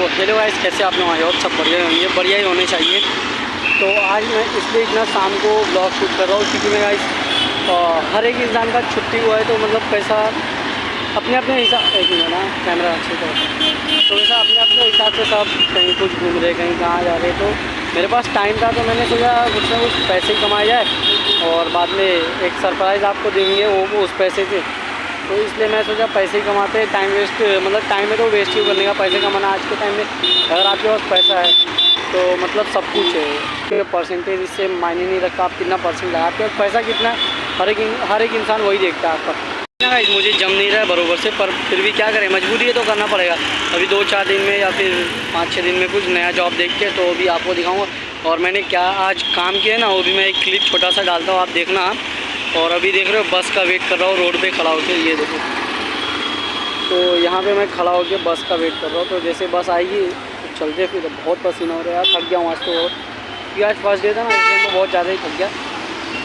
तो hello guys कैसे आप लोग आए हो? सब बढ़िया होंगे, बढ़िया ही होने चाहिए। तो आज मैं इसलिए इतना शाम को ब्लॉग शूट कर रहा हूँ, क्योंकि मैं गाइस हर एक इंसान का छुट्टी हुआ है तो मतलब पैसा अपने अपने हिसाब, एक मिनट ना कैमरा अच्छे से तो वैसा अपने अपने हिसाब से सब कहीं कुछ घूम रहे, कहीं कहाँ जा रहे तो मेरे पास टाइम था तो मैंने सोचा कुछ ना कुछ पैसे कमाए जाए, और बाद में एक सरप्राइज़ आपको देंगे वो उस पैसे से। तो इसलिए मैं सोचा पैसे कमाते टाइम वेस्ट मतलब टाइम में तो वेस्ट ही करने का पैसे कमाना आज के टाइम में अगर आपके पास पैसा है तो मतलब सब कुछ है। परसेंटेज इससे मायने नहीं रखता आप कितना परसेंट लगा आपके पास पैसा कितना हर एक हर एक इंसान वही देखता है आपका। मुझे जम नहीं रहा है बरोबर से, पर फिर भी क्या करें, मजबूरी है तो करना पड़ेगा। अभी दो चार दिन में या फिर पाँच छः दिन में कुछ नया जॉब देख के तो अभी आपको दिखाऊँगा। और मैंने क्या आज काम किया है ना, वो भी मैं एक क्लिप छोटा सा डालता हूँ, आप देखना। और अभी देख रहे हो, बस का वेट कर रहा हूँ, रोड पे खड़ा होकर ये देखो। तो यहाँ पे मैं खड़ा होकर बस का वेट कर रहा हूँ तो जैसे बस आएगी तो चलते फिर। बहुत पसीना हो रहा है थक गया हूँ आज तो क्योंकि आज फ़र्स्ट डे था ना इसलिए मैं बहुत ज़्यादा ही थक गया।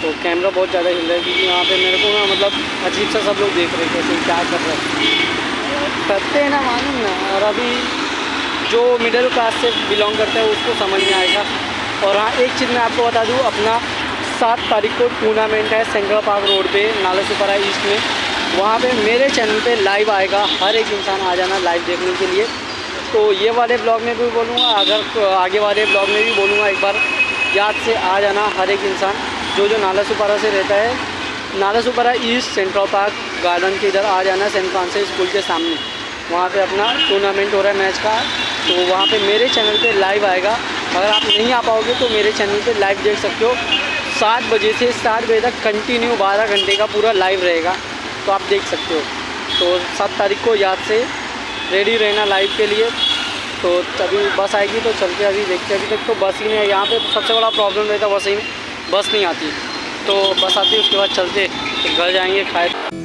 तो कैमरा बहुत ज़्यादा हिल रहा है, क्योंकि यहाँ पे मेरे को ना मतलब अजीब सा सब लोग देख रहे हैं, कैसे, क्या कर रहे हैं। करते हैं ना, मालूम ना और अभी जो मिडिल क्लास से बिलोंग करता है, उसको समझ में आएगा। और हाँ एक चीज़ मैं आपको बता दूँ, अपना सात तारीख को टूर्नामेंट है सेंट्रल पार्क रोड पे, नाला सुपरा ईस्ट में। वहाँ पे मेरे चैनल पे लाइव आएगा, हर एक इंसान आ जाना लाइव देखने के लिए। तो ये वाले ब्लॉग में भी बोलूँगा, अगर आगे वाले ब्लॉग में भी बोलूँगा एक बार, याद से आ जाना हर एक इंसान, जो जो नाला सुपारा से रहता है। Nalasopara east, central park, garden के इधर आ जाना सेंट फ्रांसिस स्कूल के सामने। वहाँ पे अपना टूर्नामेंट हो रहा है मैच का तो वहाँ पे मेरे चैनल पे लाइव आएगा। अगर आप नहीं आ पाओगे तो मेरे चैनल पे लाइव देख सकते हो। सात बजे से सात बजे तक कंटिन्यू बारह घंटे का पूरा लाइव रहेगा। तो आप देख सकते हो। तो सात तारीख को याद से रेडी रहना लाइव के लिए। तो अभी बस आएगी तो चलते अभी, देखते अभी तक। तो बस ही नहीं है यहाँ पे सबसे बड़ा प्रॉब्लम रहता बस ही में बस नहीं आती। तो बस आती उसके बाद चलते घर जाएँगे, खाए